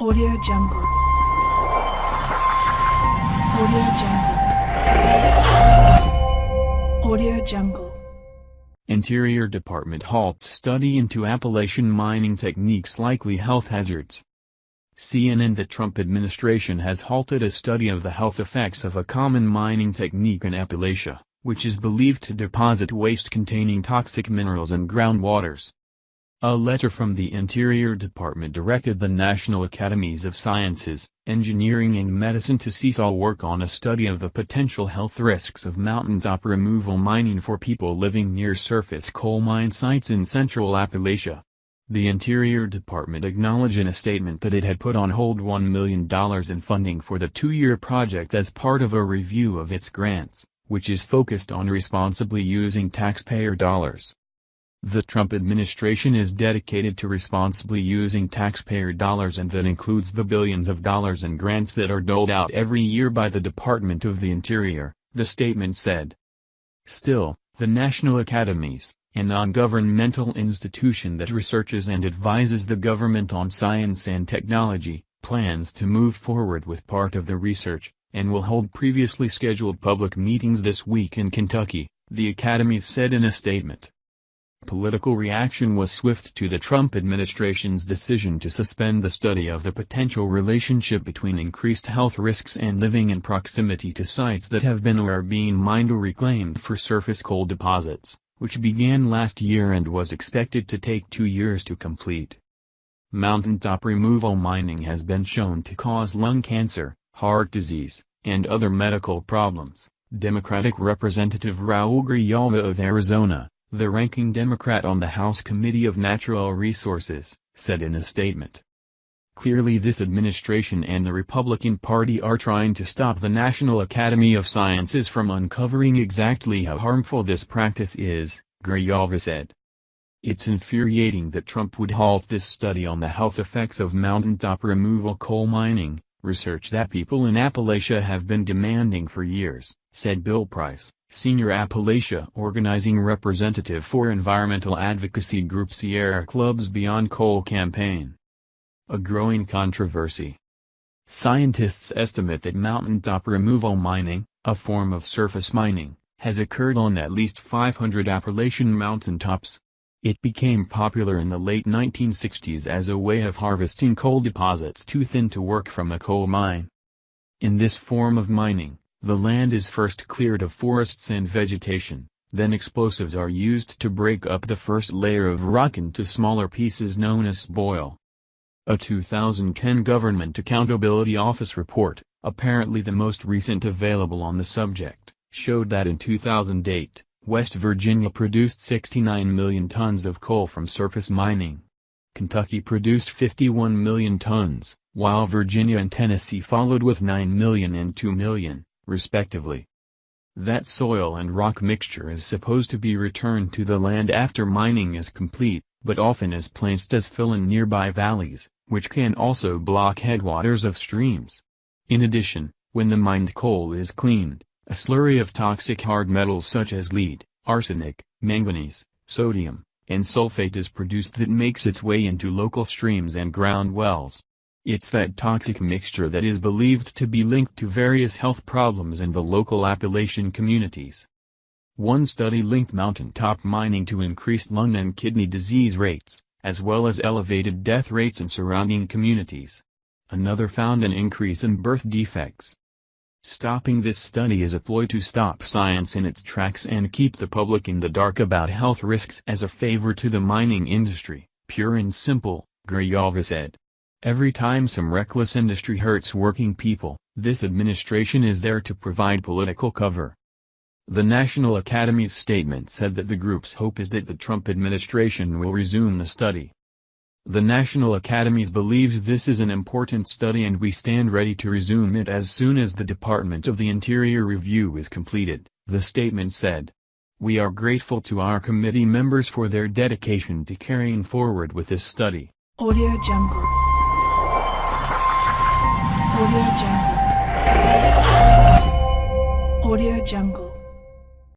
Audio Jungle. Audio Jungle. Audio Jungle. Interior Department halts study into Appalachian mining techniques likely health hazards. CNN The Trump administration has halted a study of the health effects of a common mining technique in Appalachia, which is believed to deposit waste containing toxic minerals in groundwaters. A letter from the Interior Department directed the National Academies of Sciences, Engineering and Medicine to cease all work on a study of the potential health risks of mountaintop removal mining for people living near surface coal mine sites in central Appalachia. The Interior Department acknowledged in a statement that it had put on hold $1 million in funding for the two-year project as part of a review of its grants, which is focused on responsibly using taxpayer dollars. The Trump administration is dedicated to responsibly using taxpayer dollars and that includes the billions of dollars in grants that are doled out every year by the Department of the Interior, the statement said. Still, the National Academies, a non-governmental institution that researches and advises the government on science and technology, plans to move forward with part of the research, and will hold previously scheduled public meetings this week in Kentucky, the Academies said in a statement. Political reaction was swift to the Trump administration's decision to suspend the study of the potential relationship between increased health risks and living in proximity to sites that have been or are being mined or reclaimed for surface coal deposits, which began last year and was expected to take two years to complete. Mountaintop removal mining has been shown to cause lung cancer, heart disease, and other medical problems, Democratic Representative Raul Grijalva of Arizona, the ranking Democrat on the House Committee of Natural Resources, said in a statement. Clearly this administration and the Republican Party are trying to stop the National Academy of Sciences from uncovering exactly how harmful this practice is, Grijalva said. It's infuriating that Trump would halt this study on the health effects of mountaintop removal coal mining, research that people in Appalachia have been demanding for years, said Bill Price, Senior Appalachia Organizing Representative for environmental advocacy group Sierra Club's Beyond Coal campaign. A growing controversy. Scientists estimate that mountaintop removal mining, a form of surface mining, has occurred on at least 500 Appalachian mountaintops. It became popular in the late 1960s as a way of harvesting coal deposits too thin to work from a coal mine. In this form of mining, the land is first cleared of forests and vegetation, then explosives are used to break up the first layer of rock into smaller pieces known as spoil. A 2010 Government Accountability Office report, apparently the most recent available on the subject, showed that in 2008, West Virginia produced 69 million tons of coal from surface mining. Kentucky produced 51 million tons, while Virginia and Tennessee followed with 9 million and 2 million respectively. That soil and rock mixture is supposed to be returned to the land after mining is complete, but often is placed as fill in nearby valleys, which can also block headwaters of streams. In addition, when the mined coal is cleaned, a slurry of toxic hard metals such as lead, arsenic, manganese, sodium, and sulfate is produced that makes its way into local streams and ground wells. It's that toxic mixture that is believed to be linked to various health problems in the local Appalachian communities. One study linked mountaintop mining to increased lung and kidney disease rates, as well as elevated death rates in surrounding communities. Another found an increase in birth defects. Stopping this study is a ploy to stop science in its tracks and keep the public in the dark about health risks as a favor to the mining industry, pure and simple, Grijalva said. Every time some reckless industry hurts working people, this administration is there to provide political cover. The National Academy's statement said that the group's hope is that the Trump administration will resume the study. The National Academies believes this is an important study and we stand ready to resume it as soon as the Department of the Interior review is completed, the statement said. We are grateful to our committee members for their dedication to carrying forward with this study. Audio Jungle. Audio Jungle. Audio Jungle.